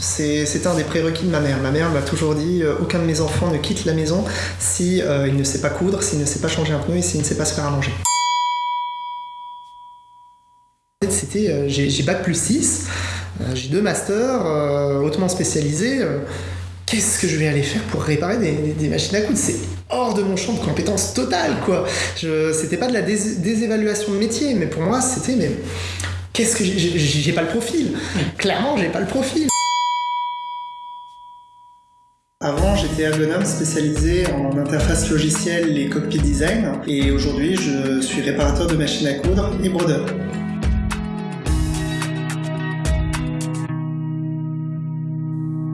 C'est un des prérequis de ma mère. Ma mère m'a toujours dit euh, aucun de mes enfants ne quitte la maison si euh, il ne sait pas coudre, s'il ne sait pas changer un pneu et s'il ne sait pas se faire à manger. C'était euh, j'ai bac plus 6, j'ai deux masters hautement spécialisés. Qu'est-ce que je vais aller faire pour réparer des, machines à coudre? C'est hors de mon champ de compétences totale, quoi. C'était pas de la désévaluation de métier, mais pour moi, c'était mais qu'est-ce que j'ai pas le profil. Clairement, j'ai pas le profil. Avant, j'étais ergonome spécialisé en interface logicielle et cockpit design, et aujourd'hui, je suis réparateur de machines à coudre et brodeur.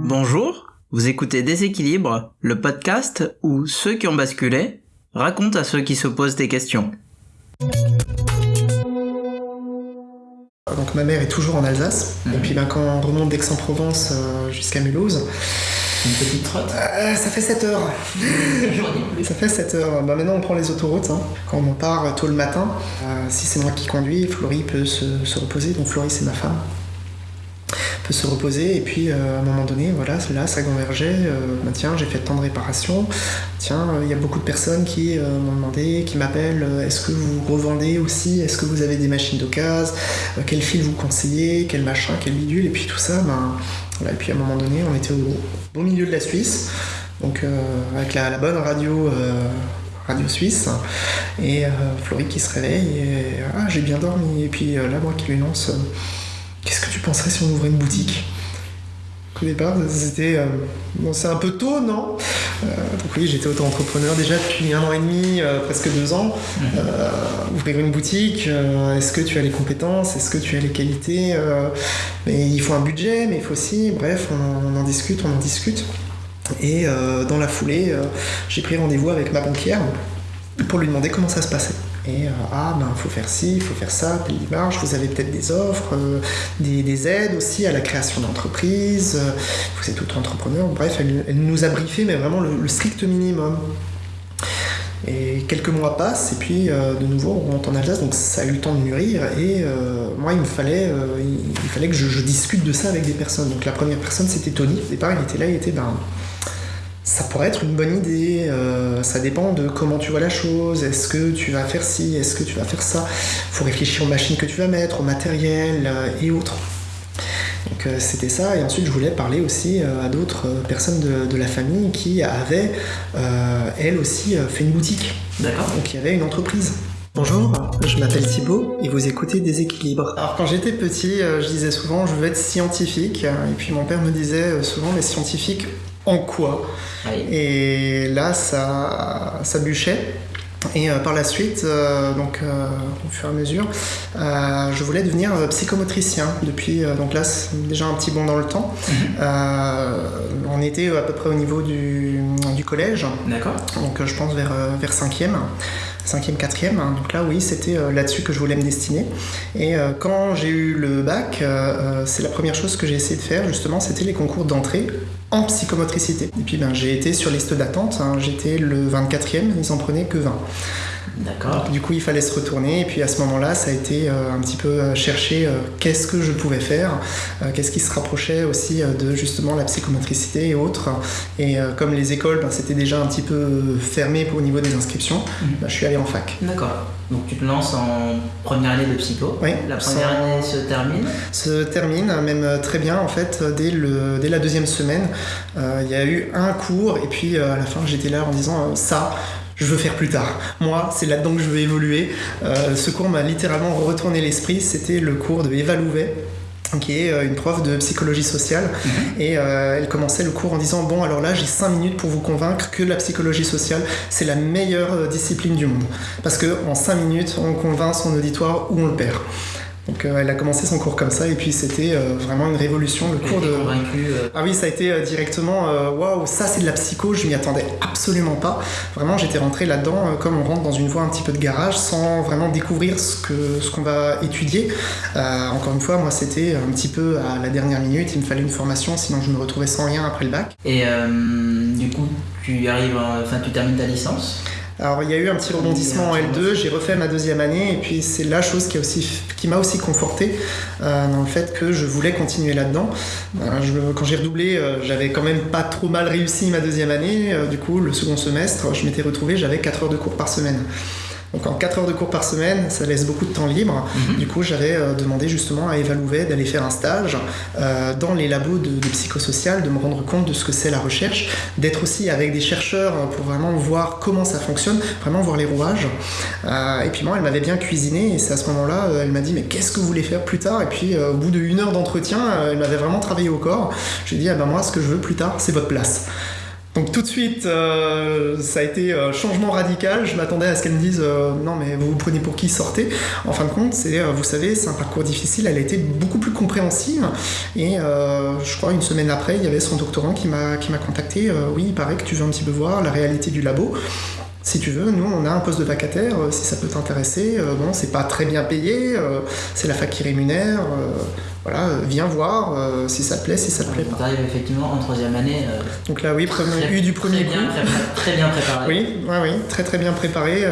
Bonjour, vous écoutez Déséquilibre, le podcast où ceux qui ont basculé racontent à ceux qui se posent des questions. Donc ma mère est toujours en Alsace, et puis ben, quand on remonte d'Aix-en-Provence euh, jusqu'à Mulhouse, une petite trotte euh, Ça fait 7 heures. ça fait 7 heures. Bah, maintenant, on prend les autoroutes. Hein. Quand on part tôt le matin, euh, si c'est moi qui conduis, Florie peut se, se reposer. Donc, Florie, c'est ma femme peut se reposer et puis euh, à un moment donné voilà là ça convergeait bah, tiens j'ai fait tant de réparations tiens il y a beaucoup de personnes qui m'ont demandé qui m'appellent est-ce que vous revendez aussi? Est-ce que vous avez des machines d'occasion? Quel fil vous conseillez? Quel machin? Quel bidule? Et puis tout ça ben et puis à un moment donné, on était au beau milieu de la Suisse, donc euh, avec la, bonne radio, euh, radio suisse, et euh, qui se réveille, et ah, j'ai bien dormi, et puis là, moi qui lui lance Qu'est-ce que tu penserais si on ouvrait une boutique? Au départ, c'était. bon, c'est un peu tôt, non euh, donc oui, j'étais auto-entrepreneur déjà depuis un an et demi, euh, presque deux ans. Euh, ouvrir une boutique, est-ce que tu as les compétences, est-ce que tu as les qualités Mais il faut un budget, mais il faut aussi, bref, on, en discute, on en discute. Et dans la foulée, j'ai pris rendez-vous avec ma banquière pour lui demander comment ça se passait. Et ah ben faut faire ci, faut faire ça, pays marge, vous avez peut-être des offres, des, aides aussi à la création d'entreprises, vous êtes tout entrepreneur, bref, elle, nous a briefé mais vraiment le, strict minimum. Et quelques mois passent, et puis de nouveau on rentre en Alsace, donc ça a eu le temps de mûrir, et moi il me fallait, il, fallait que je, je, discute de ça avec des personnes. Donc la première personne c'était Tony, au départ il était là, il était ben ça pourrait être une bonne idée, euh, ça dépend de comment tu vois la chose, est-ce que tu vas faire ci, est-ce que tu vas faire ça, il faut réfléchir aux machines que tu vas mettre, au matériel euh, et autres. Donc euh, c'était ça, et ensuite je voulais parler aussi à d'autres personnes de, la famille qui avaient, elles aussi, fait une boutique. D'accord. Donc il y avait une entreprise. Bonjour, je m'appelle Thibaut et vous écoutez Déséquilibre. Alors quand j'étais petit, je disais souvent je veux être scientifique et puis mon père me disait souvent mais scientifique en quoi Et là, ça, ça bûchait. Et euh, par la suite, euh, donc euh, au fur et à mesure, je voulais devenir psychomotricien. Depuis, donc là, c'est déjà un petit bond dans le temps. Mhm. on était à peu près au niveau du, du collège. D'accord. Donc je pense vers, vers 5e. 5e, 4e. Donc là, oui, c'était là-dessus que je voulais me destiner. Et quand j'ai eu le bac, c'est la première chose que j'ai essayé de faire, justement, c'était les concours d'entrée en psychomotricité. Et puis ben, j'ai été sur liste d'attente, hein. j'étais le 24e, ils en prenaient que 20. D'accord. Du coup, il fallait se retourner, et puis à ce moment-là, ça a été euh, un petit peu euh, chercher euh, qu'est-ce que je pouvais faire, qu'est-ce qui se rapprochait aussi de justement la psychomotricité et autres. Et comme les écoles, ben, c'était déjà un petit peu fermé pour au niveau des inscriptions, mhm. ben, je suis allé en fac. D'accord. Donc tu te lances en première année de psycho. Oui. La première année se termine. Se termine même très bien en fait dès le dès la deuxième semaine. Il y a eu un cours et puis à la fin j'étais là en disant ça je veux faire plus tard. Moi, c'est là-dedans que je veux évoluer. Euh, ce cours m'a littéralement retourné l'esprit. C'était le cours de Eva Louvet qui est euh, une prof de psychologie sociale mhm. et euh, elle commençait le cours en disant bon alors là j'ai 5 minutes pour vous convaincre que la psychologie sociale c'est la meilleure discipline du monde parce que en 5 minutes on convainc son auditoire ou on le perd donc euh, elle a commencé son cours comme ça et puis c'était euh, vraiment une révolution. Le cours de. Euh. Ah oui, ça a été directement waouh, ça c'est de la psycho, je m'y attendais absolument pas. Vraiment, j'étais rentré là-dedans comme on rentre dans une voie un petit peu de garage sans vraiment découvrir ce que ce qu'on va étudier. encore une fois, moi c'était un petit peu à la dernière minute, il me fallait une formation, sinon je me retrouvais sans rien après le bac. Et du coup, tu arrives, enfin tu termines ta licence? Alors il y a eu un petit rebondissement en L2, j'ai refait ma deuxième année et puis c'est la chose qui, aussi, qui m'a aussi conforté euh, dans le fait que je voulais continuer là-dedans. quand j'ai redoublé, euh, j'avais quand même pas trop mal réussi ma deuxième année. du coup, le second semestre, je m'étais retrouvé, j'avais 4 heures de cours par semaine. Donc en 4 heures de cours par semaine, ça laisse beaucoup de temps libre. Mhm. Du coup, j'avais euh, demandé justement à Eva Louvet d'aller faire un stage euh, dans les labos de, de, psychosocial, de me rendre compte de ce que c'est la recherche, d'être aussi avec des chercheurs euh, pour vraiment voir comment ça fonctionne, vraiment voir les rouages. et puis moi, elle m'avait bien cuisiné et c'est à ce moment-là, elle m'a dit mais qu'est-ce que vous voulez faire plus tard? Et puis au bout d'une heure d'entretien, elle m'avait vraiment travaillé au corps. Je lui ai dit ah ben moi, ce que je veux plus tard, c'est votre place. Donc tout de suite, euh, ça a été un changement radical. Je m'attendais à ce qu'elle me dise euh, non mais vous vous prenez pour qui sortez. En fin de compte, c'est euh, vous savez, c'est un parcours difficile. Elle a été beaucoup plus compréhensive et je crois une semaine après, il y avait son doctorant qui m'a qui m'a contacté. oui, il paraît que tu veux un petit peu voir la réalité du labo. Si tu veux, nous on a un poste de vacataire, si ça peut t'intéresser, bon c'est pas très bien payé, c'est la fac qui rémunère, voilà, euh, viens voir euh, si ça te plaît, si ça te plaît pas. arrives effectivement en troisième année. Euh, Donc là, oui, premier, eu du premier très Bien, très, bien préparé. Oui, oui, très très bien préparé.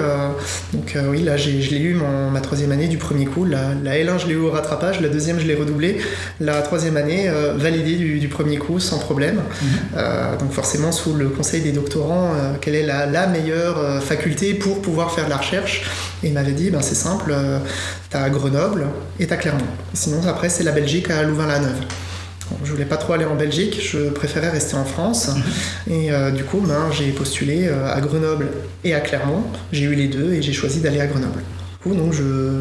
donc oui, là, je l'ai eu ma troisième année du premier coup. La, L1, je l'ai eu au rattrapage, la deuxième, je l'ai redoublé. La troisième année, validée du, premier coup, sans problème. Mhm. donc forcément, sous le conseil des doctorants, quelle est la, la meilleure faculté pour pouvoir faire de la recherche Et il m'avait dit, ben, c'est simple, t'as Grenoble et t'as Clermont. Sinon, après, c'est la Belgique à Louvain-la-Neuve. je voulais pas trop aller en Belgique, je préférais rester en France. Et euh, du coup, ben, j'ai postulé euh, à Grenoble et à Clermont. J'ai eu les deux et j'ai choisi d'aller à Grenoble donc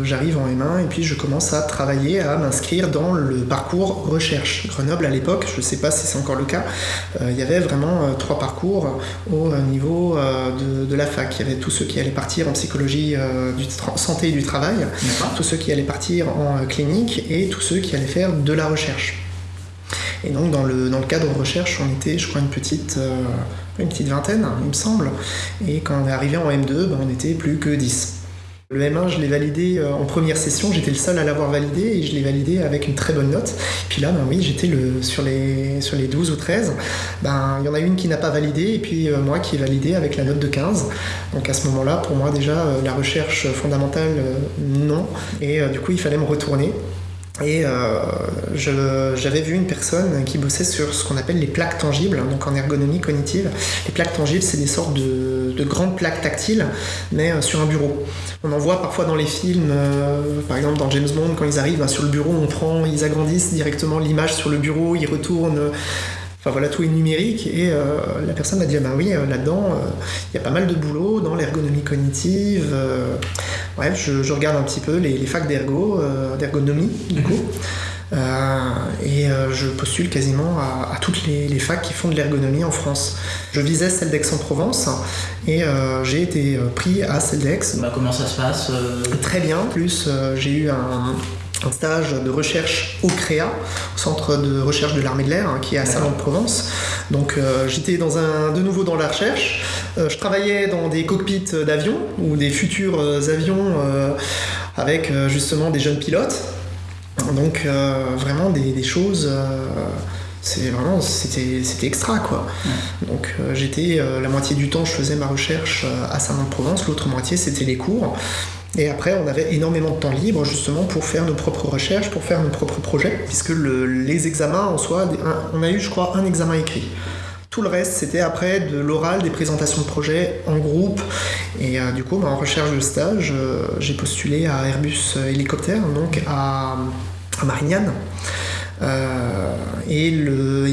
j'arrive en M1 et puis je commence à travailler, à m'inscrire dans le parcours recherche. Grenoble à l'époque, je ne sais pas si c'est encore le cas, euh, il y avait vraiment euh, trois parcours au euh, niveau de, la fac. Il y avait tous ceux qui allaient partir en psychologie du santé et du travail, tous ceux qui allaient partir en clinique et tous ceux qui allaient faire de la recherche. Et donc dans le, dans le cadre recherche, on était, je crois, une petite, une petite vingtaine, il me semble. Et quand on est arrivé en M2, ben, on n'était plus que 10. Le M1, je l'ai validé euh, en première session, j'étais le seul à l'avoir validé et je l'ai validé avec une très bonne note. Puis là, ben oui, j'étais sur, les, sur les 12 ou 13, ben, il y en a une qui n'a pas validé et puis euh, moi qui ai validé avec la note de 15. Donc à ce moment-là, pour moi déjà, euh, la recherche fondamentale, non. Et du coup, il fallait me retourner. Et euh, j'avais vu une personne qui bossait sur ce qu'on appelle les plaques tangibles, donc en ergonomie cognitive. Les plaques tangibles, c'est des sortes de, grandes plaques tactiles, mais euh, sur un bureau. On en voit parfois dans les films, euh, par exemple dans James Bond, quand ils arrivent hein, sur le bureau, on prend, ils agrandissent directement l'image sur le bureau, ils retournent Enfin voilà, tout est numérique. Et euh, la personne m'a dit, ah ben oui, euh, là-dedans, euh, il y a pas mal de boulot dans l'ergonomie cognitive. bref, je, regarde un petit peu les, facs d'ergo, d'ergonomie, du coup. et je postule quasiment à, toutes les, facs qui font de l'ergonomie en France. Je visais celle d'Aix-en-Provence et j'ai été pris à celle d'Aix. Bah, comment ça se passe Très bien. Plus j'ai eu un, un stage de recherche au CREA, au Centre de recherche de l'armée de l'air, hein, qui est à Salon-de-Provence. Donc euh, j'étais dans un, de nouveau dans la recherche. Euh, je travaillais dans des cockpits d'avions ou des futurs euh, avions avec justement des jeunes pilotes. Donc vraiment des, choses c'est vraiment c'était c'était extra quoi donc j'étais la moitié du temps je faisais ma recherche à Salon-de-Provence l'autre moitié c'était les cours et après, on avait énormément de temps libre justement pour faire nos propres recherches, pour faire nos propres projets, puisque les examens en soi, on a eu, je crois, un examen écrit. Tout le reste, c'était après de l'oral, des présentations de projets en groupe. Et euh, du coup, bah, en recherche de stage, euh, j'ai postulé à Airbus Hélicoptère, donc à, à Marignane. Euh, et,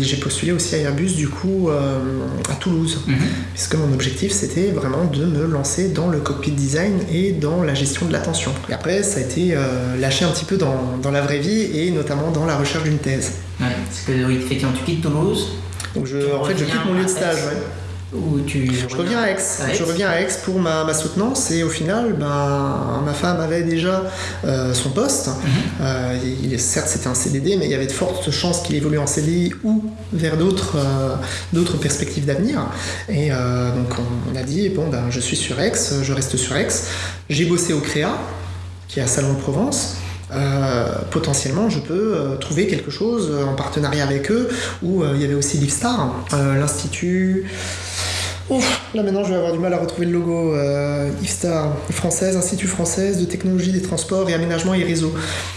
j'ai postulé aussi à Airbus du coup euh, à Toulouse, mhm. puisque mon objectif c'était vraiment de me lancer dans le cockpit design et dans la gestion de l'attention. Et après ça a été euh, lâché un petit peu dans, dans, la vraie vie et notamment dans la recherche d'une thèse. Ouais, parce que oui, effectivement tu quittes Toulouse. Donc je, en fait je quitte mon lieu de stage. Ouais je reviens à Aix. Je reviens à Aix pour ma, soutenance et au final, ben, ma femme avait déjà euh, son poste. Mhm. Euh, il, certes, c'était un CDD, mais il y avait de fortes chances qu'il évolue en CDI ou vers d'autres euh, perspectives d'avenir. Et donc, on, a dit bon, ben, je suis sur Aix, je reste sur Aix. J'ai bossé au CREA, qui est à Salon de Provence. potentiellement je peux trouver quelque chose en partenariat avec eux où il y avait aussi l'IFSTAR, l'Institut Ouf, là maintenant je vais avoir du mal à retrouver le logo. Euh, IFSTAR, française, Institut française de technologie des transports et aménagement et réseau.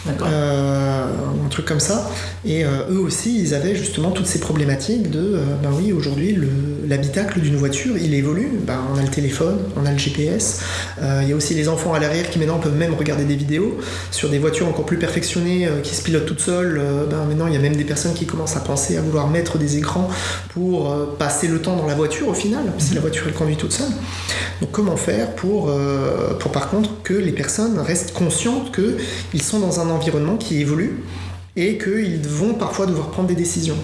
Euh, un truc comme ça. Et euh, eux aussi, ils avaient justement toutes ces problématiques de, euh, ben oui, aujourd'hui, l'habitacle d'une voiture, il évolue. Ben, on a le téléphone, on a le GPS. Il y a aussi les enfants à l'arrière qui maintenant peuvent même regarder des vidéos sur des voitures encore plus perfectionnées qui se pilotent toutes seules. ben, maintenant, il y a même des personnes qui commencent à penser à vouloir mettre des écrans pour passer le temps dans la voiture au final si la voiture elle conduit toute seule. Donc comment faire pour, euh, pour par contre que les personnes restent conscientes qu'ils sont dans un environnement qui évolue et qu'ils vont parfois devoir prendre des décisions.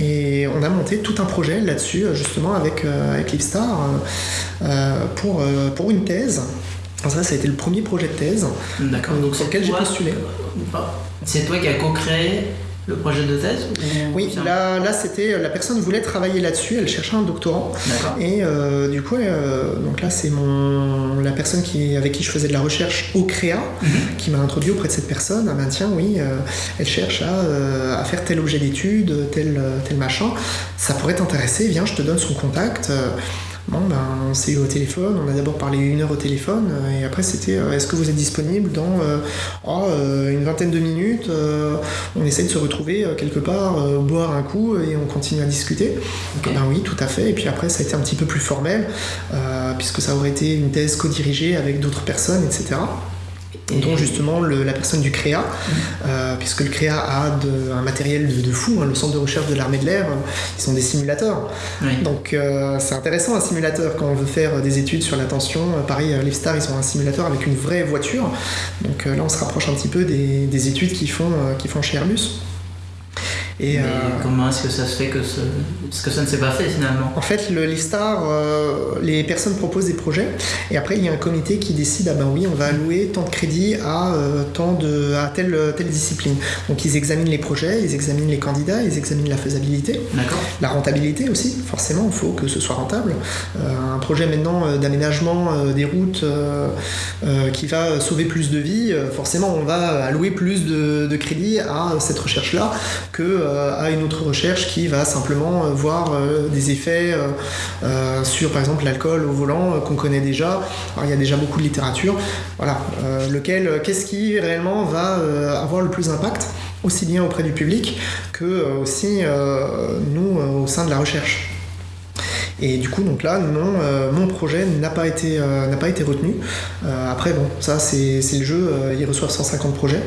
Et on a monté tout un projet là-dessus, justement, avec, euh, avec Lipstar, euh, pour, pour une thèse. ça, ça a été le premier projet de thèse donc, sur lequel j'ai postulé. C'est toi qui as co-créé le projet de thèse Oui, là, là c'était la personne voulait travailler là-dessus, elle cherchait un doctorant. Et euh, du coup, euh, donc là c'est mon la personne qui avec qui je faisais de la recherche au CREA mhm. qui m'a introduit auprès de cette personne. Ah ben tiens, oui, euh, elle cherche à, à, faire tel objet d'étude, tel tel machin. Ça pourrait t'intéresser. Viens, je te donne son contact. Bon, ben, on s'est eu au téléphone, on a d'abord parlé une heure au téléphone, euh, et après c'était euh, est-ce que vous êtes disponible dans euh, oh, une vingtaine de minutes On essaye de se retrouver quelque part, boire un coup, et on continue à discuter. Ben oui, tout à fait. Et puis après, ça a été un petit peu plus formel, puisque ça aurait été une thèse co-dirigée avec d'autres personnes, etc dont justement la personne du CREA, euh, puisque le CREA a un matériel de, fou, hein, le centre de recherche de l'armée de l'air, ils sont des simulateurs. Donc euh, c'est intéressant un simulateur quand on veut faire des études sur l'attention. Euh, pareil, Lifestar, ils ont un simulateur avec une vraie voiture. Donc là, on se rapproche un petit peu des, études qu'ils font, qu'ils font chez Airbus. Et, euh, comment est-ce que ça se fait que, ce... que ça ne s'est pas fait finalement? En fait, le Listar, euh, les personnes proposent des projets et après il y a un comité qui décide ah ben oui, on va allouer tant de crédits à, euh, tant de, à telle, telle discipline. Donc ils examinent les projets, ils examinent les candidats, ils examinent la faisabilité, la rentabilité aussi, forcément, il faut que ce soit rentable. un projet maintenant d'aménagement des routes qui va sauver plus de vies, forcément on va allouer plus de, de crédits à cette recherche-là que euh, à une autre recherche qui va simplement euh, voir euh, des effets sur par exemple l'alcool au volant qu'on connaît déjà. il y a déjà beaucoup de littérature. Voilà, lequel, qu'est-ce qui réellement va avoir le plus d'impact aussi bien auprès du public que aussi nous au sein de la recherche? Et du coup, donc là, non, mon projet n'a pas été, n'a pas été retenu. après, bon, ça c'est le jeu, ils reçoivent 150 projets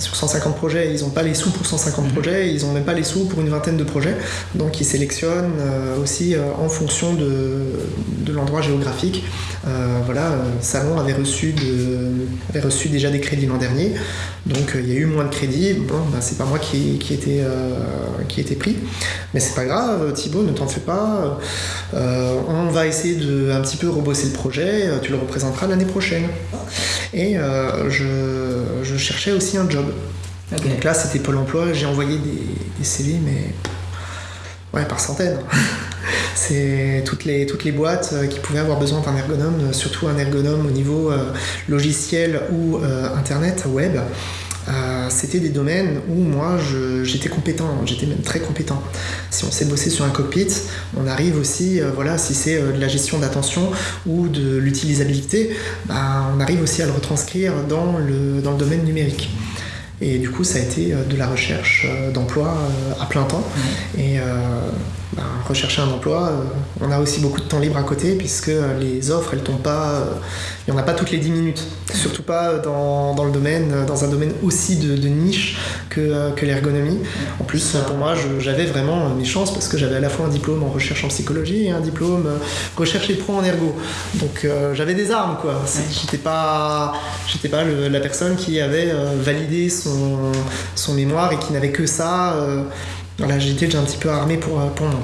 sur 150 projets, ils n'ont pas les sous pour 150 mhm. projets, ils n'ont même pas les sous pour une vingtaine de projets. Donc ils sélectionnent euh, aussi euh, en fonction de, l'endroit géographique. Euh, voilà, Salon avait reçu, avait reçu déjà des crédits l'an dernier, donc il y a eu moins de crédits. Bon, ben, c'est pas moi qui, qui était, qui était pris, mais c'est pas grave. Thibaut, ne t'en fais pas. on va essayer de un petit peu rebosser le projet. Tu le représenteras l'année prochaine. Et je, je cherchais aussi un job. Donc là, c'était Pôle emploi. J'ai envoyé des, CV, mais ouais, par centaines. c'est toutes les, toutes les boîtes euh, qui pouvaient avoir besoin d'un ergonome, euh, surtout un ergonome au niveau euh, logiciel ou internet, web. C'était des domaines où moi j'étais compétent, j'étais même très compétent. Si on sait bosser sur un cockpit, on arrive aussi, voilà, si c'est de la gestion d'attention ou de l'utilisabilité, bah, on arrive aussi à le retranscrire dans le, dans le domaine numérique. Et du coup, ça a été euh, de la recherche euh, d'emploi euh, à plein temps. Et bah, rechercher un emploi, on a aussi beaucoup de temps libre à côté puisque les offres, elles tombent pas, il n'y en a pas toutes les 10 minutes. Surtout pas dans, dans le domaine, dans un domaine aussi de, de niche que, que l'ergonomie. En plus, pour moi, j'avais vraiment mes chances parce que j'avais à la fois un diplôme en recherche en psychologie et un diplôme recherche et pro en ergo. Donc j'avais des armes, quoi. J'étais pas, j'étais pas la personne qui avait validé son son, mémoire et qui n'avait que ça. Euh, voilà, j'étais déjà un petit peu armé pour, euh, pour moi.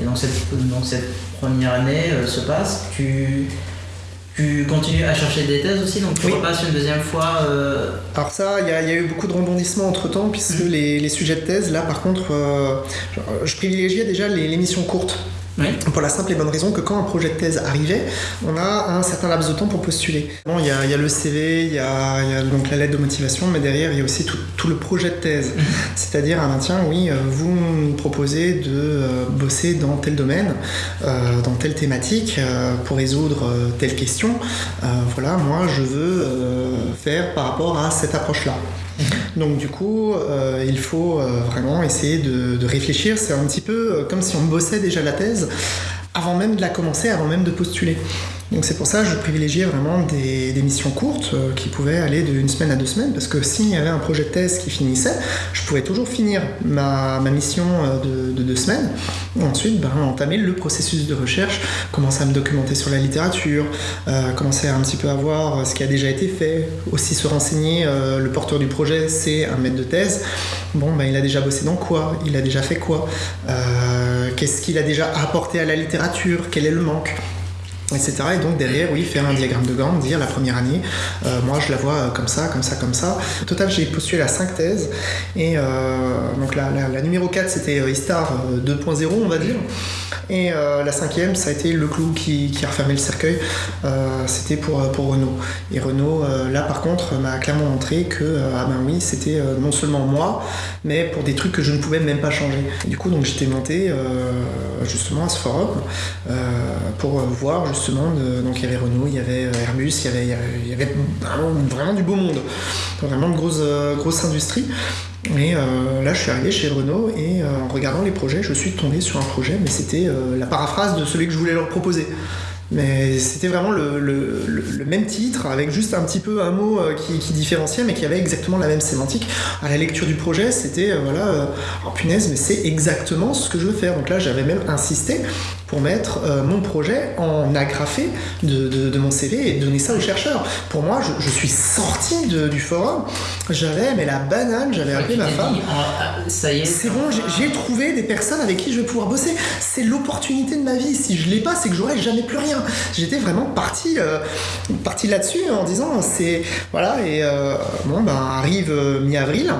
Et dans cette, dans cette première année euh, se passe, tu, tu continues à chercher des thèses aussi, donc tu repasses une deuxième fois Alors ça, il y, a eu beaucoup de rebondissements entre temps, puisque les, les, sujets de thèse, là par contre, je privilégiais déjà les, les missions courtes. Pour la simple et bonne raison que quand un projet de thèse arrivait, on a un certain laps de temps pour postuler. Bon, il, y a, le CV, il y a, donc la lettre de motivation, mais derrière il y a aussi tout, le projet de thèse. Mhm. C'est-à-dire, ah ben, tiens, oui, euh, vous nous proposez de euh, bosser dans tel domaine, euh, dans telle thématique, pour résoudre telle question. voilà, moi je veux faire par rapport à cette approche-là. Donc du coup, euh, il faut euh, vraiment essayer de, réfléchir. C'est un petit peu euh, comme si on bossait déjà la thèse avant même de la commencer, avant même de postuler. Donc c'est pour ça que je privilégiais vraiment des, missions courtes euh, qui pouvaient aller d'une semaine à deux semaines, parce que s'il y avait un projet de thèse qui finissait, je pouvais toujours finir ma, mission euh, de, deux semaines, et ensuite ben, entamer le processus de recherche, commencer à me documenter sur la littérature, euh, commencer un petit peu à voir ce qui a déjà été fait, aussi se renseigner, le porteur du projet c'est un maître de thèse, bon ben il a déjà bossé dans quoi, il a déjà fait quoi, qu'est-ce qu'il a déjà apporté à la littérature, quel est le manque? Etc. Et donc derrière, oui, faire un diagramme de Gantt, dire la première année, euh, moi je la vois euh, comme ça, comme ça, comme ça. Au total, j'ai postulé à 5 thèses. Et euh, donc la, la, numéro 4, c'était ISTAR 2.0, on va dire. Et la cinquième, ça a été le clou qui, a refermé le cercueil. c'était pour, pour Renault. Et Renault, là par contre, m'a clairement montré que, ah ben oui, c'était non seulement moi, mais pour des trucs que je ne pouvais même pas changer. Et du coup, donc j'étais monté justement à ce forum pour voir justement, donc il y avait Renault, il y avait euh, Airbus, il y avait, vraiment, du beau monde, vraiment de grosses, euh, grosses industries. Et euh, là, je suis arrivé chez Renault et en regardant les projets, je suis tombé sur un projet, mais c'était la paraphrase de celui que je voulais leur proposer. Mais c'était vraiment le, même titre, avec juste un petit peu un mot qui, qui, différenciait, mais qui avait exactement la même sémantique. À la lecture du projet, c'était, voilà, oh punaise, mais c'est exactement ce que je veux faire. Donc là, j'avais même insisté pour mettre euh, mon projet en agrafé de, mon CV et donner ça aux chercheurs. Pour moi, je, suis sorti du forum, j'avais mais la banane, j'avais appelé ma femme. Ah, ça y est. C'est bon, j'ai trouvé des personnes avec qui je vais pouvoir bosser. C'est l'opportunité de ma vie. Si je l'ai pas, c'est que j'aurai jamais plus rien. J'étais vraiment parti, euh, parti là-dessus en disant c'est voilà et euh, bon ben arrive mi-avril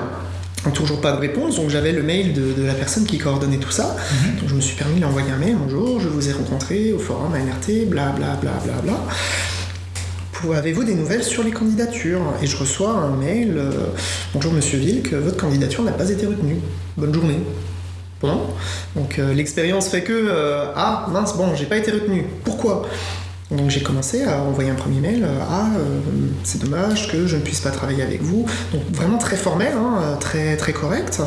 toujours pas de réponse, donc j'avais le mail de, la personne qui coordonnait tout ça. Mhm. Donc je me suis permis de l'envoyer un mail, bonjour, je vous ai rencontré au forum ANRT, bla bla bla bla bla. Avez-vous des nouvelles sur les candidatures? Et je reçois un mail, euh, bonjour monsieur Vilk, votre candidature n'a pas été retenue. Bonne journée. Bon, donc euh, l'expérience fait que, euh, ah mince, bon, j'ai pas été retenu. Pourquoi? Donc j'ai commencé à envoyer un premier mail euh, Ah, euh, c'est dommage que je ne puisse pas travailler avec vous. Donc vraiment très formel, hein, très, très correct.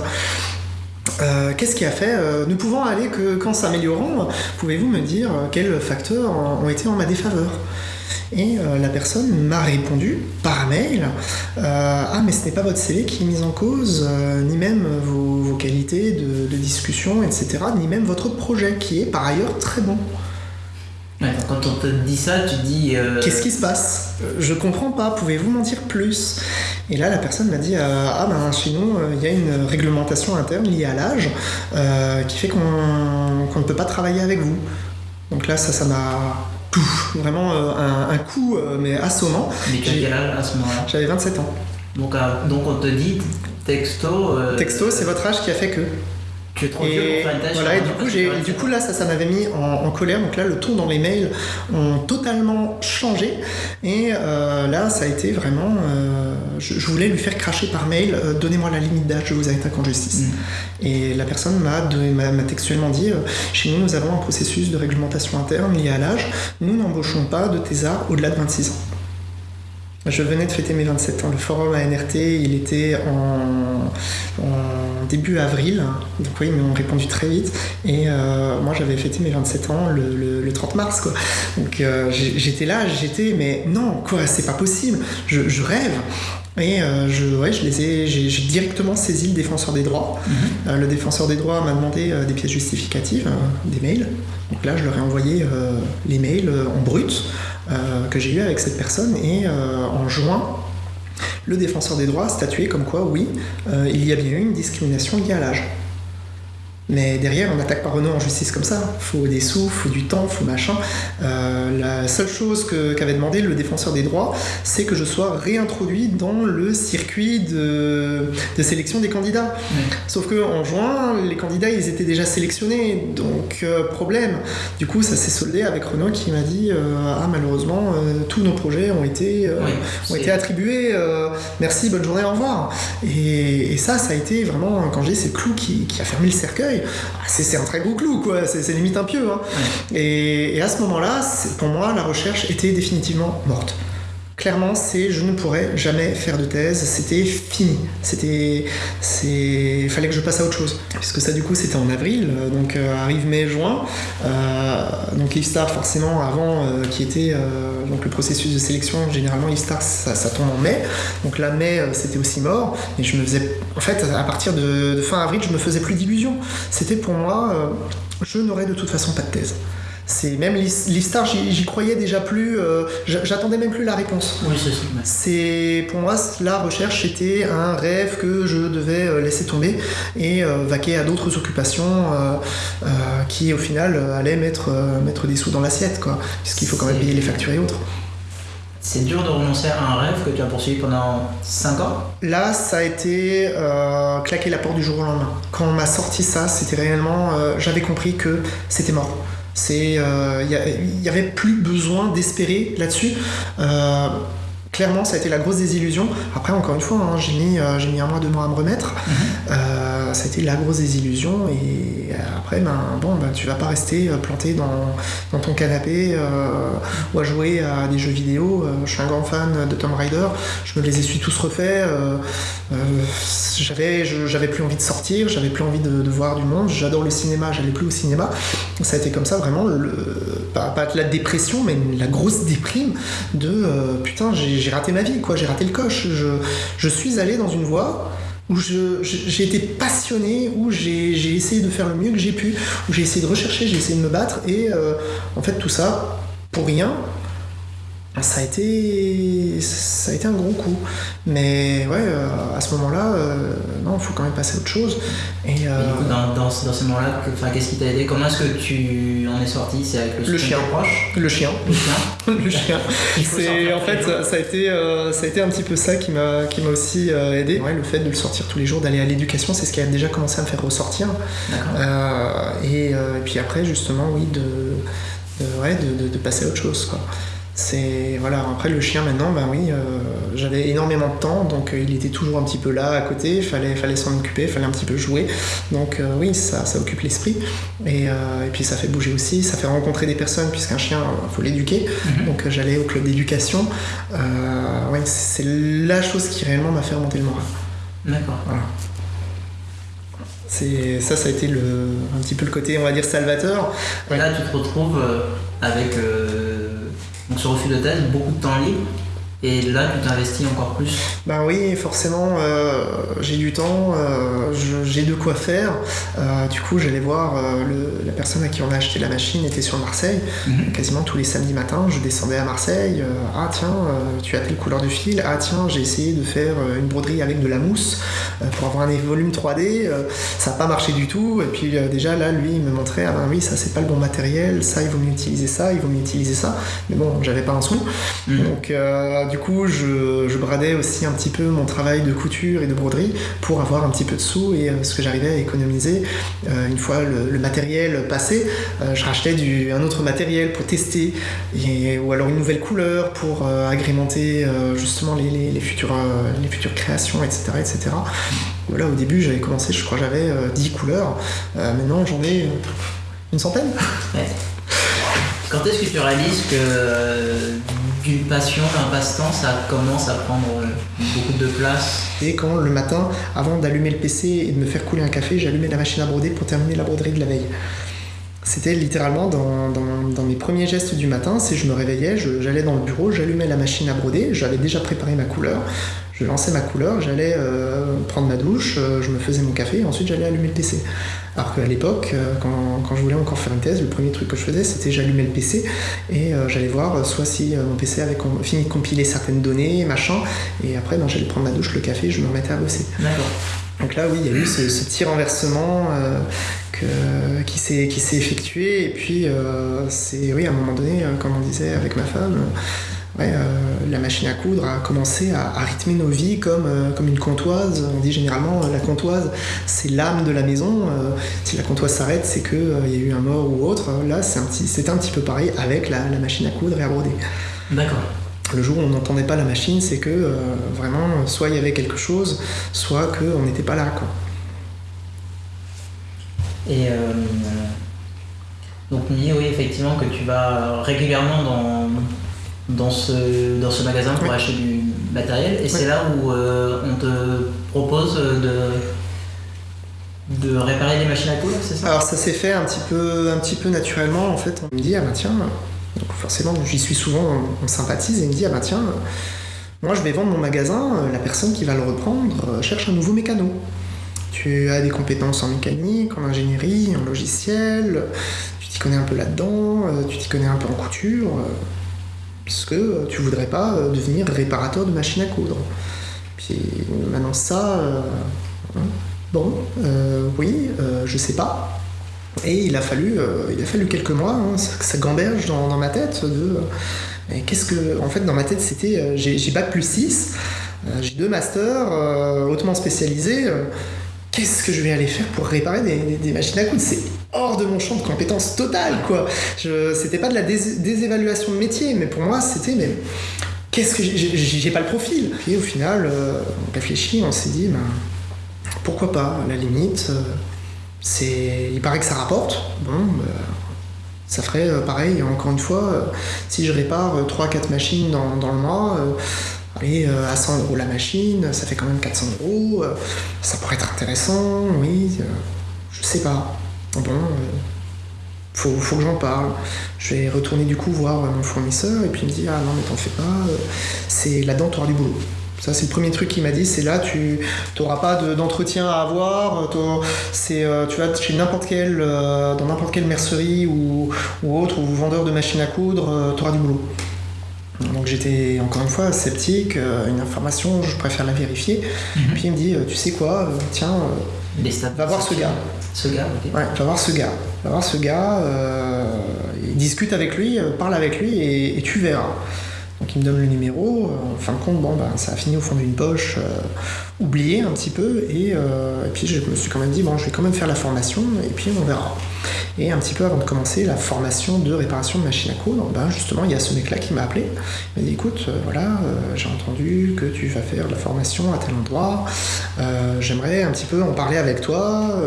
Euh, qu'est-ce qui a fait Ne pouvant aller que qu'en s'améliorant, pouvez-vous me dire quels facteurs ont été en ma défaveur? Et la personne m'a répondu par mail Ah, mais ce n'est pas votre CV qui est mis en cause, ni même vos, qualités de, discussion, etc., ni même votre projet qui est par ailleurs très bon quand on te dit ça, tu dis. Euh, Qu'est-ce qui se passe? Je comprends pas, pouvez-vous m'en dire plus? Et là, la personne m'a dit euh, Ah ben chez nous, euh, il y a une réglementation interne liée à l'âge qui fait qu'on ne peut pas travailler avec vous. Donc là, ça, ça m'a. Vraiment un, coup, mais assommant. Mais quel âge à ce moment-là? J'avais 27 ans. Donc, donc on te dit texto. texto, c'est votre âge qui a fait que et, voilà, et du coup, j'ai, du coup là, ça, ça m'avait mis en, colère. Donc là, le ton dans les mails ont totalement changé. Et euh, là, ça a été vraiment. Euh, je, voulais lui faire cracher par mail euh, Donnez-moi la limite d'âge, je vous attaque en justice. Mm. Et la personne m'a, m'a, textuellement dit Chez nous, nous avons un processus de réglementation interne lié à l'âge. Nous n'embauchons pas de thésards au-delà de 26 ans. Je venais de fêter mes 27 ans. Le forum ANRT, il était en, début avril. Donc oui, ils m'ont répondu très vite. Et euh, moi, j'avais fêté mes 27 ans le, 30 mars. Quoi. Donc euh, j'étais là, j'étais, mais non, quoi, c'est pas possible. Je, rêve. Et euh, je, ouais, je les ai, j'ai directement saisi le défenseur des droits. Mhm. le défenseur des droits m'a demandé des pièces justificatives, des mails. Donc là, je leur ai envoyé les mails en brut. Euh, que j'ai eu avec cette personne et euh, en juin, le défenseur des droits a statué comme quoi oui, euh, il y a bien eu une discrimination liée à l'âge. Mais derrière, on n'attaque pas Renault en justice comme ça. Faut des sous, faut du temps, faut machin. Euh, la seule chose qu'avait demandé le défenseur des droits, c'est que je sois réintroduit dans le circuit de, sélection des candidats. Sauf que en juin, les candidats, ils étaient déjà sélectionnés, donc euh, problème. Du coup, ça s'est soldé avec Renault qui m'a dit euh, ah malheureusement, tous nos projets ont été ont été attribués. merci, bonne journée, au revoir. Et, ça, ça a été vraiment quand j'ai c'est le clou qui a fermé le cercueil. Ah, c'est un très beau clou, quoi. C'est limite un pieu. Hein. Et, à ce moment-là, pour moi, la recherche était définitivement morte clairement, c'est je ne pourrais jamais faire de thèse, c'était fini. C'était. Il fallait que je passe à autre chose. Puisque ça, du coup, c'était en avril, euh, donc euh, arrive mai-juin. Euh, donc Ifstar, forcément, avant, qui était donc le processus de sélection, généralement, Ifstar, ça, ça, tombe en mai. Donc là, mai, c'était aussi mort. Et je me faisais. En fait, à partir de fin avril, je me faisais plus d'illusions. C'était pour moi, je n'aurais de toute façon pas de thèse. C'est même l'histoire, j'y croyais déjà plus, euh, j'attendais même plus la réponse. Oui, c'est C'est pour moi la recherche était un rêve que je devais euh, laisser tomber et euh, vaquer à d'autres occupations qui au final allaient mettre mettre des sous dans l'assiette quoi, puisqu'il faut quand même payer les factures et autres. C'est dur de renoncer à un rêve que tu as poursuivi pendant 5 ans? Là, ça a été claquer la porte du jour au lendemain. Quand on m'a sorti ça, c'était réellement. J'avais compris que c'était mort. C'est, il euh, n'y avait plus besoin d'espérer là-dessus. Euh, clairement, ça a été la grosse désillusion. Après, encore une fois, hein, j'ai mis, euh, j'ai mis un mois, deux mois à me remettre. Mhm. ça a été la grosse désillusion. Et après, ben, bon, ben, tu vas pas rester planté dans, dans ton canapé ou à jouer à des jeux vidéo. je suis un grand fan de Tomb Raider. Je me les ai su tous refaits. j'avais, j'avais plus envie de sortir, j'avais plus envie de, de voir du monde. J'adore le cinéma, j'allais plus au cinéma. Ça a été comme ça, vraiment, le, pas, pas la dépression, mais la grosse déprime de putain, j'ai j'ai raté ma vie, quoi, j'ai raté le coche. Je, suis allé dans une voie où j'ai été passionné, où j'ai essayé de faire le mieux que j'ai pu, où j'ai essayé de rechercher, j'ai essayé de me battre, et euh, en fait tout ça, pour rien, ça a été ça a été un gros coup. Mais ouais euh, à ce moment là euh, non il faut quand même passer à autre chose. Et, euh, du coup dans, dans, ce moment là qu'est-ce qui t'a aidé? Comment est-ce que tu en es sorti? C'est avec le, chien. proche? Le chien. Le chien. Le chien. C'est en fait ça, a été ça a été un petit peu ça qui m'a qui m'a aussi aidé. Ouais, le fait de le sortir tous les jours d'aller à l'éducation c'est ce qui a déjà commencé à me faire ressortir. Et, et, puis après justement oui de ouais, de, de, de passer à autre chose quoi c'est voilà après le chien maintenant ben oui euh, j'avais énormément de temps donc euh, il était toujours un petit peu là à côté. Il fallait fallait s'en occuper il fallait un petit peu jouer. Donc euh, oui ça, ça occupe l'esprit. Et, et, puis ça fait bouger aussi. Ça fait rencontrer des personnes puisqu'un chien faut l'éduquer. Mhm. donc j'allais au club d'éducation. Ouais, c'est la chose qui réellement m'a fait remonter le moral. D'accord. Voilà. C'est ça ça a été le, un petit peu le côté on va dire salvateur. Là tu te retrouves avec donc ce refus de thèse, beaucoup de temps libre. Et là, tu t'investis encore plus Ben oui, forcément, euh, j'ai du temps, euh, j'ai de quoi faire. Euh, du coup, j'allais voir la personne à qui on a acheté la machine était sur Marseille. Mhm. Quasiment tous les samedis matins, je descendais à Marseille. ah tiens, tu as telle couleur de fil. Ah tiens, j'ai essayé de faire une broderie avec de la mousse pour avoir un volume 3D. ça n'a pas marché du tout. Et puis déjà là, lui, il me montrait, ah ben oui, ça c'est pas le bon matériel. Ça, il vaut mieux utiliser ça, il vaut mieux utiliser ça. Mais bon, j'avais pas un sou. Mhm. Donc du coup, je, bradais aussi un petit peu mon travail de couture et de broderie pour avoir un petit peu de sous et euh, ce que j'arrivais à économiser. Euh, une fois le, matériel passé, euh, je rachetais un autre matériel pour tester et, ou alors une nouvelle couleur pour agrémenter justement les, futures, les futures créations, etc. etc. Voilà, au début, j'avais commencé, je crois, j'avais 10 couleurs. maintenant, j'en ai une centaine. Quand est-ce que tu réalises que d'une passion, d'un passe-temps, ça commence à prendre euh, beaucoup de place. Et quand le matin, avant d'allumer le PC et de me faire couler un café, j'allumais la machine à broder pour terminer la broderie de la veille. C'était littéralement dans, mes premiers gestes du matin, c'est je me réveillais, j'allais dans le bureau, j'allumais la machine à broder, j'avais déjà préparé ma couleur, je lançais ma couleur, j'allais euh, prendre ma douche, euh, je me faisais mon café et ensuite j'allais allumer le PC. Alors qu'à l'époque, euh, quand, je voulais encore faire une thèse, le premier truc que je faisais, c'était j'allumais le PC et euh, j'allais voir euh, soit si mon PC avait fini de compiler certaines données, machin, et après ben, j'allais prendre ma douche, le café, je me remettais à bosser. D'accord. Donc là, oui, il y a eu ce, tir renversement que, qui s'est qui s'est effectué et puis c'est oui à un moment donné comme on disait avec ma femme la machine à coudre a commencé à, rythmer nos vies comme, comme une comptoise. On dit généralement la comptoise, c'est l'âme de la maison. si la comptoise s'arrête, c'est qu'il il y a eu un mort ou autre. Là, c'est un, petit, un petit peu pareil avec la, la, machine à coudre et à broder. D'accord le jour où on n'entendait pas la machine, c'est que euh, vraiment, soit il y avait quelque chose, soit qu'on n'était pas là. Quoi. Et euh, donc, oui, effectivement, que tu vas régulièrement dans, dans, ce, dans ce magasin pour acheter du matériel, et c'est là où euh, on te propose de de réparer les machines à coudre, c'est ça? Alors ça s'est fait un petit peu un petit peu naturellement en fait. On me dit ah bah tiens donc forcément, j'y suis souvent, on, sympathise et il me dit, ah bah tiens, moi je vais vendre mon magasin, la personne qui va le reprendre cherche un nouveau mécano. Tu as des compétences en mécanique, en ingénierie, en logiciel, tu t'y connais un peu là-dedans, euh, tu t'y connais un peu en couture, euh, puisque tu voudrais pas devenir réparateur de machines à coudre. Puis maintenant ça, hein, bon, oui, je sais pas, et il a fallu, euh, quelques mois, hein, ça, gamberge dans, ma tête de. Euh, qu'est-ce que. En fait, dans ma tête, c'était. Euh, j'ai bac plus 6, j'ai deux masters hautement spécialisés. Qu'est-ce que je vais aller faire pour réparer des, machines à coudre? Hors de mon champ de compétences total, quoi. C'était pas de la désévaluation de métier, mais pour moi, c'était. Mais qu'est-ce que j'ai pas le profil Et au final, on réfléchit, on s'est dit, ben, pourquoi pas, à la limite il paraît que ça rapporte. Bon, bah, ça ferait euh, pareil, encore une fois, euh, si je répare 3-4 euh, machines dans, le mois, allez, à 100 euros la machine, ça fait quand même 400 euros, ça pourrait être intéressant, oui, je sais pas. Bon, faut, faut que j'en parle. Je vais retourner du coup voir mon fournisseur et puis il me dit Ah non, mais t'en fais pas, c'est là-dedans, tu auras du boulot. Ça, c'est le premier truc qu'il m'a dit. C'est là, tu n'auras pas d'entretien à avoir. C'est, euh, tu vas chez n'importe euh, dans n'importe quelle mercerie ou, autre, ou vendeur de machines à coudre, euh, tu auras du boulot. Donc j'étais encore une fois sceptique, une information, je préfère la vérifier. Mhm. Puis il me dit, tu sais quoi, tiens, va voir ce gars. Ce gars, ok. Ouais, va voir ce gars. Va voir ce gars, discute avec lui, parle avec lui et tu verras. Me donne le numéro, euh, en fin de compte, bon, ben, ça a fini au fond d'une poche, euh, oublié un petit peu, euh, et, puis je me suis quand même dit, bon, je vais quand même faire la formation, et puis on verra. Et un petit peu avant de commencer la formation de réparation de machine à coudre, ben, justement, il y a ce mec-là qui m'a appelé. Il m'a dit, écoute, voilà, j'ai entendu que tu vas faire la formation à tel endroit, j'aimerais un petit peu en parler avec toi.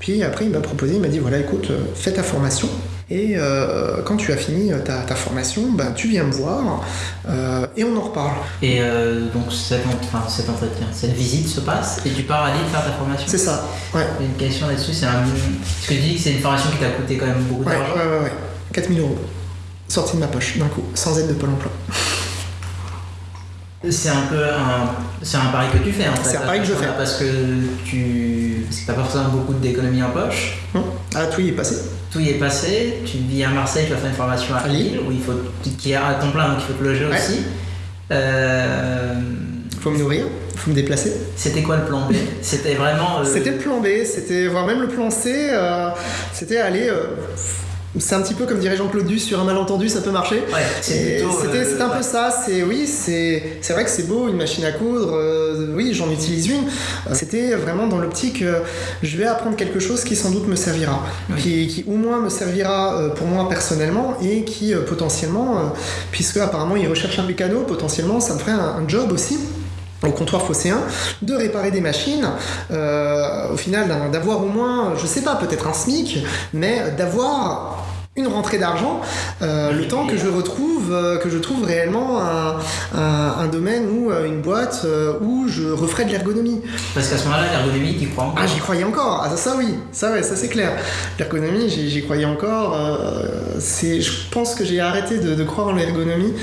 puis après, il m'a proposé, il m'a dit, voilà, écoute, fais ta formation, et euh, quand tu as fini euh, ta, formation, ben, tu viens me voir euh, et on en reparle. Et donc cet, enfin, cet, entretien, cette visite se passe et tu pars à Lille faire ta formation C'est ça, ouais. Une question là-dessus, c'est un... Ce que tu dis que c'est une formation qui t'a coûté quand même beaucoup d'argent Ouais, ouais, ouais, 4000 euros. Sorti de ma poche d'un coup, sans aide de Pôle emploi. C'est un peu un, c'est un pari que tu fais en fait. C'est un pari que je fais. Parce que tu n'as pas forcément beaucoup d'économies en poche. Ah, tout y est passé tout y est passé. Tu vis à Marseille, tu vas faire une formation à Lille, où il faut, qui est à ton plein, donc il faut te loger aussi. Euh... Faut me nourrir, faut me déplacer. C'était quoi le plan B? C'était vraiment. Euh, c'était le plan B, c'était voire même le plan C. Euh, c'était aller euh, c'est un petit peu comme dirait Jean-Claude Duss sur un malentendu, ça peut marcher. c'était euh, un peu ça. C'est oui, c'est vrai que c'est beau une machine à coudre. Euh, oui, j'en utilise une. C'était vraiment dans l'optique, je vais apprendre quelque chose qui sans doute me servira, qui, qui, au moins me servira euh, pour moi personnellement et qui potentiellement, puisque apparemment il recherche un mécano, potentiellement ça me ferait un, un job aussi au comptoir phocéen, de réparer des machines, euh, au final d'avoir au moins, je sais pas, peut-être un SMIC, mais d'avoir une rentrée d'argent, euh, le temps que je retrouve, euh, que je trouve réellement un, un, domaine ou euh, une boîte où je referai de l'ergonomie. Parce qu'à ce moment-là, l'ergonomie, tu crois encore Ah, j'y croyais encore. Ah, ça, oui, ça, ouais, ça c'est clair. L'ergonomie, j'y croyais encore. c'est, je pense que j'ai arrêté de, de, croire en l'ergonomie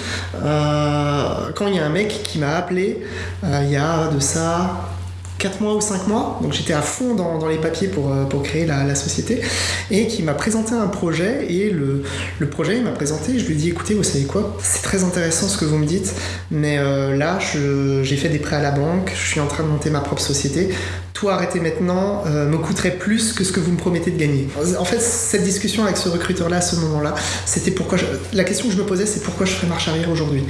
quand il y a un mec qui m'a appelé il y a de ça 4 mois ou 5 mois, donc j'étais à fond dans, les papiers pour, euh, pour créer la, société, et qui m'a présenté un projet, et le, le projet, il m'a présenté, je lui ai dit, écoutez, vous savez quoi, c'est très intéressant ce que vous me dites, mais euh, là, j'ai fait des prêts à la banque, je suis en train de monter ma propre société, tout arrêter maintenant me coûterait plus que ce que vous me promettez de gagner. En fait, cette discussion avec ce recruteur-là à ce moment-là, c'était pourquoi la question que je me posais, c'est pourquoi je ferais marche arrière aujourd'hui?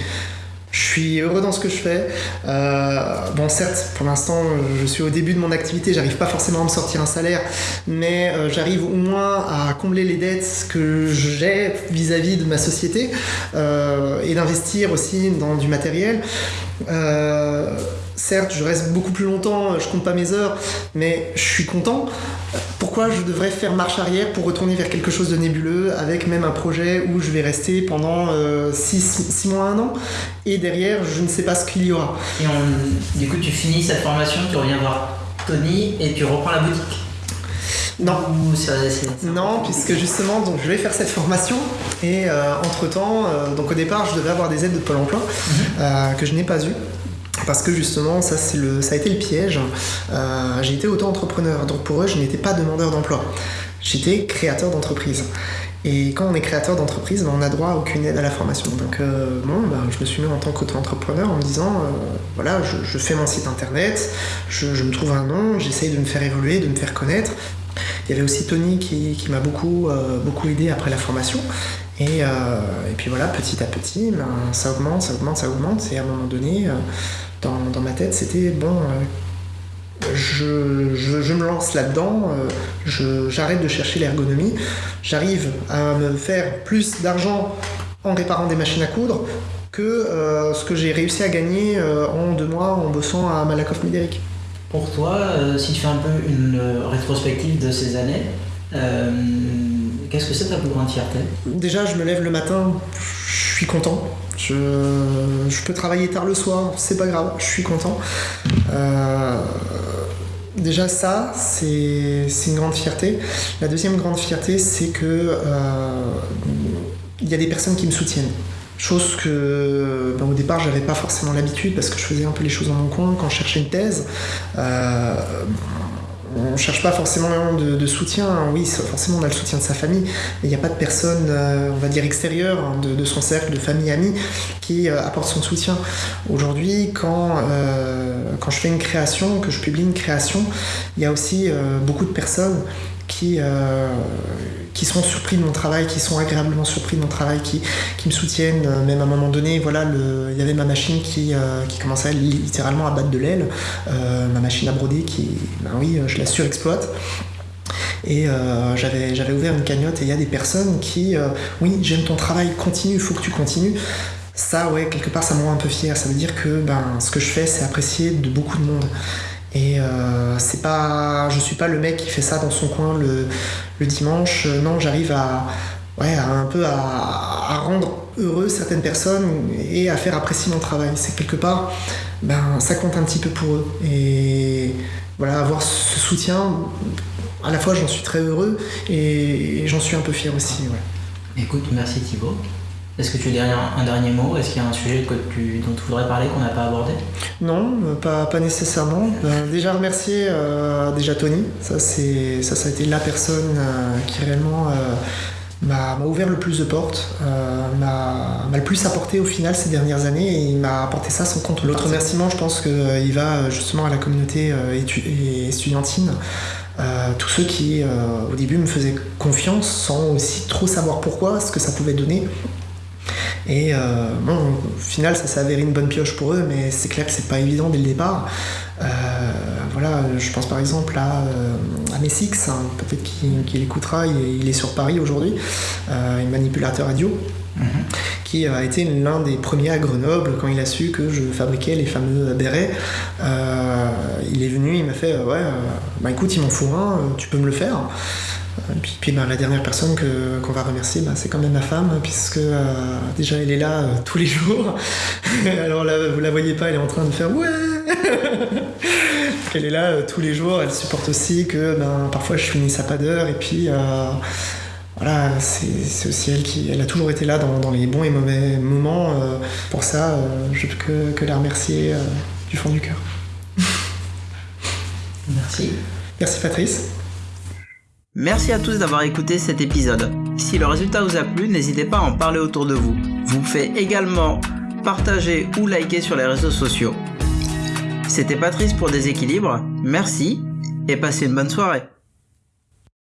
Je suis heureux dans ce que je fais. Euh, bon, certes, pour l'instant, je suis au début de mon activité, j'arrive pas forcément à me sortir un salaire, mais euh, j'arrive au moins à combler les dettes que j'ai vis-à-vis de ma société euh, et d'investir aussi dans du matériel. Certes, je reste beaucoup plus longtemps, je compte pas mes heures, mais je suis content pourquoi je devrais faire marche arrière pour retourner vers quelque chose de nébuleux avec même un projet où je vais rester pendant 6 euh, mois, 1 an? Et derrière je ne sais pas ce qu'il y aura. Et du coup tu finis cette formation, tu reviens voir Tony et tu reprends la boutique? Non. non, puisque justement, donc, je vais faire cette formation et euh, entre temps, euh, donc au départ, je devais avoir des aides de Pôle emploi mhm. que je n'ai pas eu parce que justement ça, le, ça a été le piège. Euh, j'ai été auto-entrepreneur, donc pour eux je n'étais pas demandeur d'emploi, j'étais créateur d'entreprise. Et quand on est créateur d'entreprise, ben, on n'a droit à aucune aide à la formation. Donc euh, bon, ben, je me suis mis en tant qu'auto-entrepreneur en me disant, euh, voilà, je, fais mon site internet, je, me trouve un nom, j'essaye de me faire évoluer, de me faire connaître. Il y avait aussi Tony qui, m'a beaucoup, beaucoup aidé après la formation. Et, et, puis voilà, petit à petit, ben, ça augmente, ça augmente, ça augmente. Et à un moment donné, dans, ma tête, c'était bon, euh, je, me lance là-dedans, euh, j'arrête de chercher l'ergonomie, j'arrive à me faire plus d'argent en réparant des machines à coudre que euh, ce que j'ai réussi à gagner en deux mois en bossant à Malakoff Médéric. Pour toi, si tu fais un peu une rétrospective de ces années, qu'est-ce que c'est ta plus grande fierté? Déjà, je me lève le matin, je suis content. Je, peux travailler tard le soir, c'est pas grave, je suis content. Euh, déjà ça, c'est une grande fierté. La deuxième grande fierté, c'est que euh, il y a des personnes qui me soutiennent. Chose que ben, au départ j'avais pas forcément l'habitude parce que je faisais un peu les choses dans mon coin quand je cherchais une thèse. Euh, on cherche pas forcément de, soutien. Oui, forcément, on a le soutien de sa famille, mais il n'y a pas de personne, euh, on va dire, extérieure hein, de, son cercle, de famille, amis, qui euh, apporte son soutien. Aujourd'hui, quand, euh, quand je fais une création, que je publie une création, il y a aussi beaucoup de personnes qui, euh, qui sont surpris de mon travail, qui sont agréablement surpris de mon travail, qui, qui me soutiennent. Euh, même à un moment donné, voilà, il y avait ma machine qui, euh, qui commençait littéralement à battre de l'aile, ma machine à broder qui, ben oui, je la surexploite. Et j'avais, j'avais ouvert une cagnotte et il y a des personnes qui, oui, j'aime ton travail, continue, il faut que tu continues. Ça, ouais, quelque part, ça me rend un peu fier. Ça veut dire que ben, ce que je fais, c'est apprécié de beaucoup de monde. Et euh, c'est pas, je suis pas le mec qui fait ça dans son coin le, dimanche. Euh, non, j'arrive à, un peu à, à, rendre heureux certaines personnes et à faire apprécier mon travail. C'est quelque part, ben, ça compte un petit peu pour eux. Et voilà, avoir ce soutien, à la fois j'en suis très heureux et, j'en suis un peu fier aussi. Ouais. Écoute, merci Thibaut. Est-ce que tu as un dernier mot? Est-ce qu'il y a un sujet que tu, dont tu voudrais parler qu'on n'a pas abordé? Non, euh, pas, pas nécessairement. Ben, déjà remercier euh, déjà Tony. Ça, c'est, ça, ça a été la personne euh, qui réellement m'a, ouvert le plus de portes, m'a, le plus apporté au final ces dernières années et il m'a apporté ça sans compte. L'autre remerciement, je pense qu'il va justement à la communauté étudiantine. tous ceux qui au début me faisaient confiance sans aussi trop savoir pourquoi, ce que ça pouvait donner. Et euh, bon, au final, ça s'est avéré une bonne pioche pour eux, mais c'est clair que c'est pas évident dès le départ. Euh, voilà, je pense par exemple à, euh, à Messix, hein, peut-être qu'il écoutera, il, est sur Paris aujourd'hui, un manipulateur radio. Mhm. qui a été l'un des premiers à Grenoble quand il a su que je fabriquais les fameux bérets. il est venu, il m'a fait Ouais, bah écoute, il m'en faut un, tu peux me le faire. Puis, puis ben, la dernière personne qu'on va remercier, ben, c'est quand même ma femme, puisque euh, déjà elle est là euh, tous les jours. Alors là, vous la voyez pas, elle est en train de faire ouais Elle est là euh, tous les jours, elle supporte aussi que ben, parfois je finis à pas d'heure, et puis voilà, c'est aussi elle qui elle a toujours été là dans, les bons et mauvais moments. pour ça, je peux que, que la remercier du fond du cœur. Merci. Merci Patrice. Merci à tous d'avoir écouté cet épisode. Si le résultat vous a plu, n'hésitez pas à en parler autour de vous. Vous pouvez également partager ou liker sur les réseaux sociaux. C'était Patrice pour Déséquilibre, merci et passez une bonne soirée.